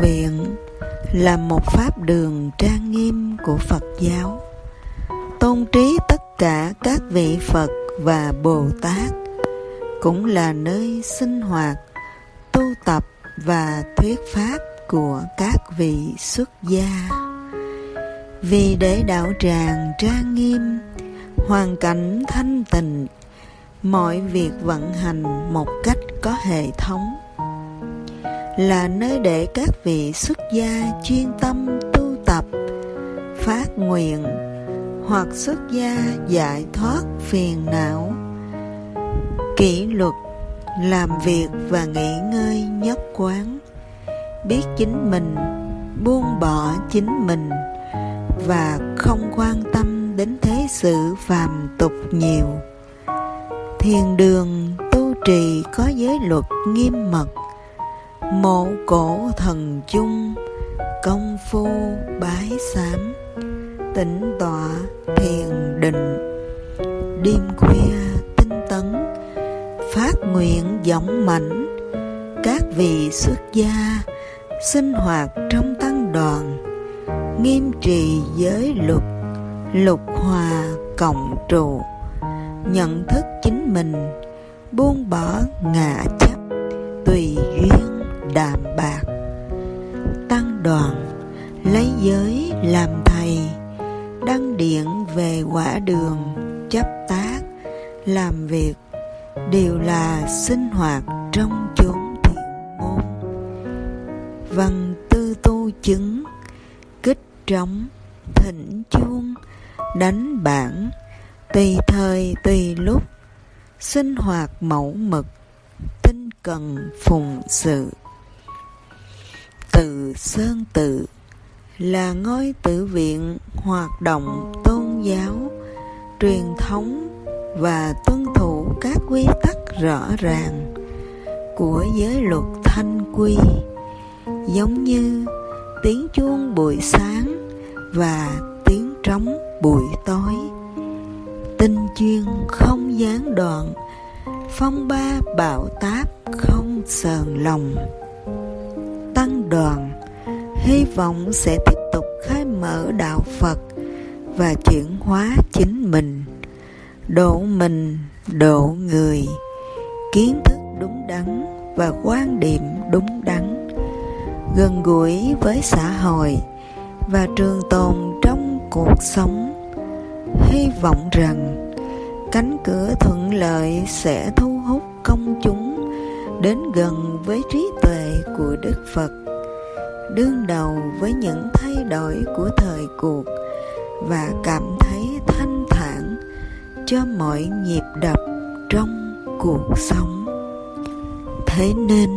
viện là một pháp đường trang nghiêm của Phật giáo, tôn trí tất cả các vị Phật và Bồ Tát, cũng là nơi sinh hoạt, tu tập và thuyết pháp của các vị xuất gia. Vì để đạo tràng trang nghiêm, hoàn cảnh thanh tịnh, mọi việc vận hành một cách có hệ thống là nơi để các vị xuất gia chuyên tâm tu tập, phát nguyện hoặc xuất gia giải thoát phiền não. Kỷ luật, làm việc và nghỉ ngơi nhất quán. Biết chính mình, buông bỏ chính mình và không quan tâm đến thế sự phàm tục nhiều. Thiền đường tu trì có giới luật nghiêm mật mộ cổ thần chung, công phu bái sám, tĩnh tọa thiền định. Đêm khuya tinh tấn, phát nguyện giọng mạnh, các vị xuất gia sinh hoạt trong tăng đoàn, nghiêm trì giới luật, lục hòa cộng trụ, nhận thức chính mình, buông bỏ ngã chấp, tùy đạm bạc. Tăng đoàn lấy giới làm thầy, đăng điện về quả đường, chấp tác, làm việc đều là sinh hoạt trong chốn thiện môn. Văn tư tu chứng, kích trống, thỉnh chuông, đánh bản tùy thời tùy lúc, sinh hoạt mẫu mực, tinh cần phụng sự từ sơn tự là ngôi tự viện hoạt động tôn giáo, truyền thống và tuân thủ các quy tắc rõ ràng của giới luật thanh quy, giống như tiếng chuông buổi sáng và tiếng trống buổi tối. Tinh chuyên không gián đoạn, phong ba bạo táp không sờn lòng đoàn hy vọng sẽ tiếp tục khai mở đạo phật và chuyển hóa chính mình, độ mình, độ người, kiến thức đúng đắn và quan điểm đúng đắn, gần gũi với xã hội và trường tồn trong cuộc sống. Hy vọng rằng cánh cửa thuận lợi sẽ thu hút công chúng đến gần với trí tuệ của đức phật đương đầu với những thay đổi của thời cuộc và cảm thấy thanh thản cho mọi nhịp đập trong cuộc sống. Thế nên,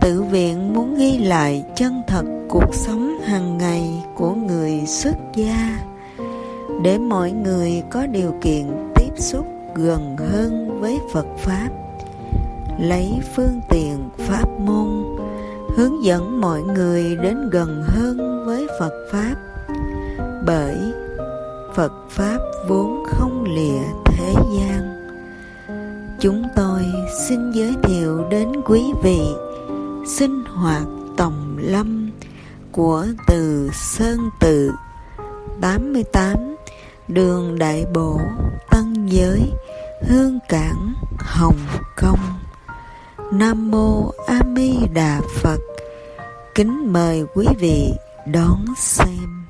tự viện muốn ghi lại chân thật cuộc sống hàng ngày của người xuất gia để mọi người có điều kiện tiếp xúc gần hơn với phật pháp, lấy phương tiện pháp môn hướng dẫn mọi người đến gần hơn với phật pháp. Bởi phật pháp vốn không lìa thế gian. Chúng tôi xin giới thiệu đến quý vị sinh hoạt tòng lâm của từ Sơn Tự 88 đường Đại Bổ, Tân Giới, Hương Cảng, Hồng Kông. Nam Mô A Di Đà Phật. Kính mời quý vị đón xem.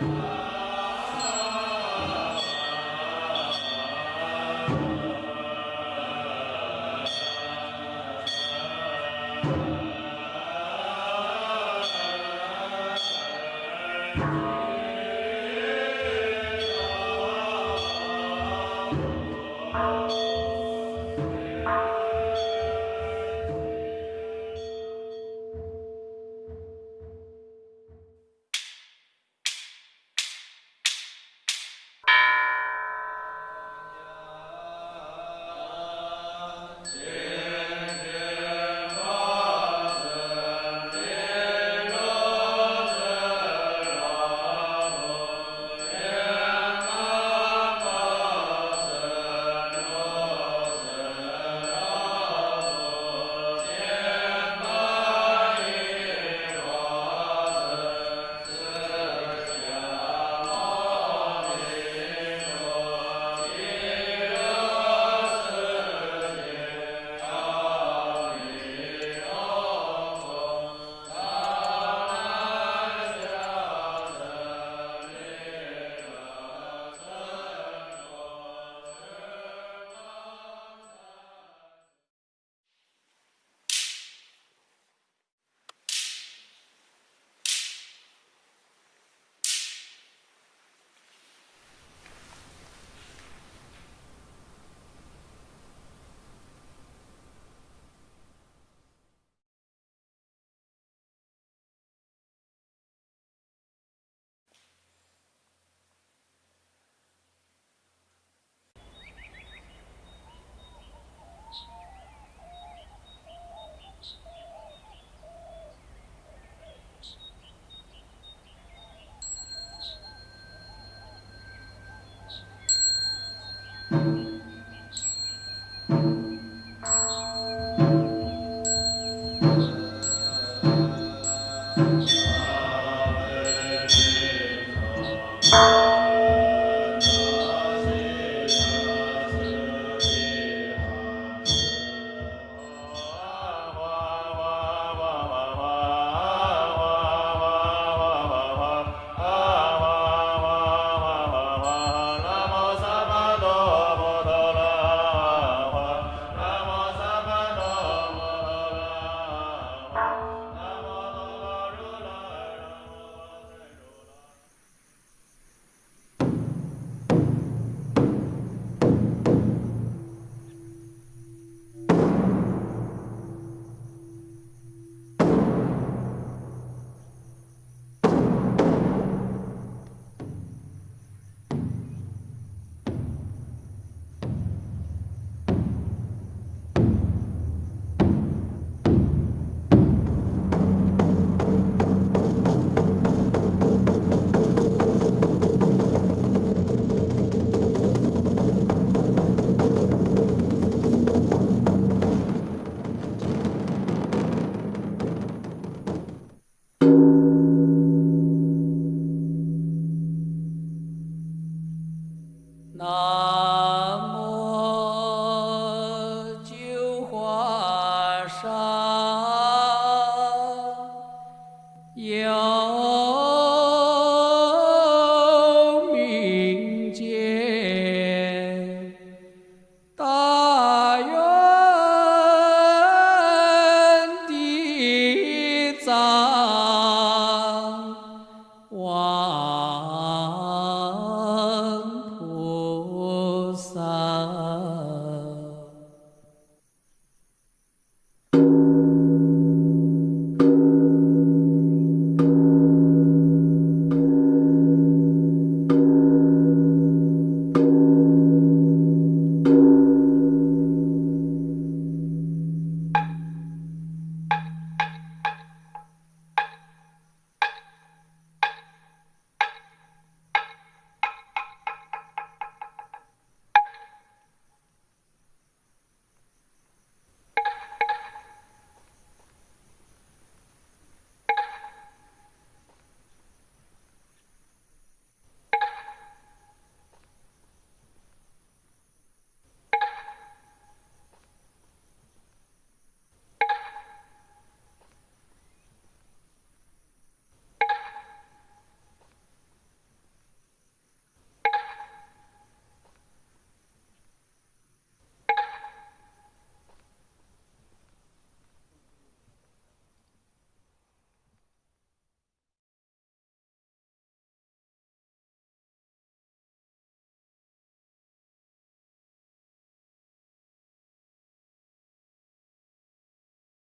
Hallelujah.